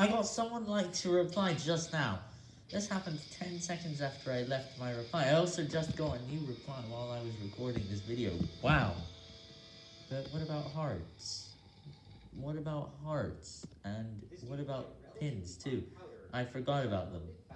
I got someone like to reply just now. This happened 10 seconds after I left my reply. I also just got a new reply while I was recording this video. Wow. But what about hearts? What about hearts? And what about pins too? I forgot about them.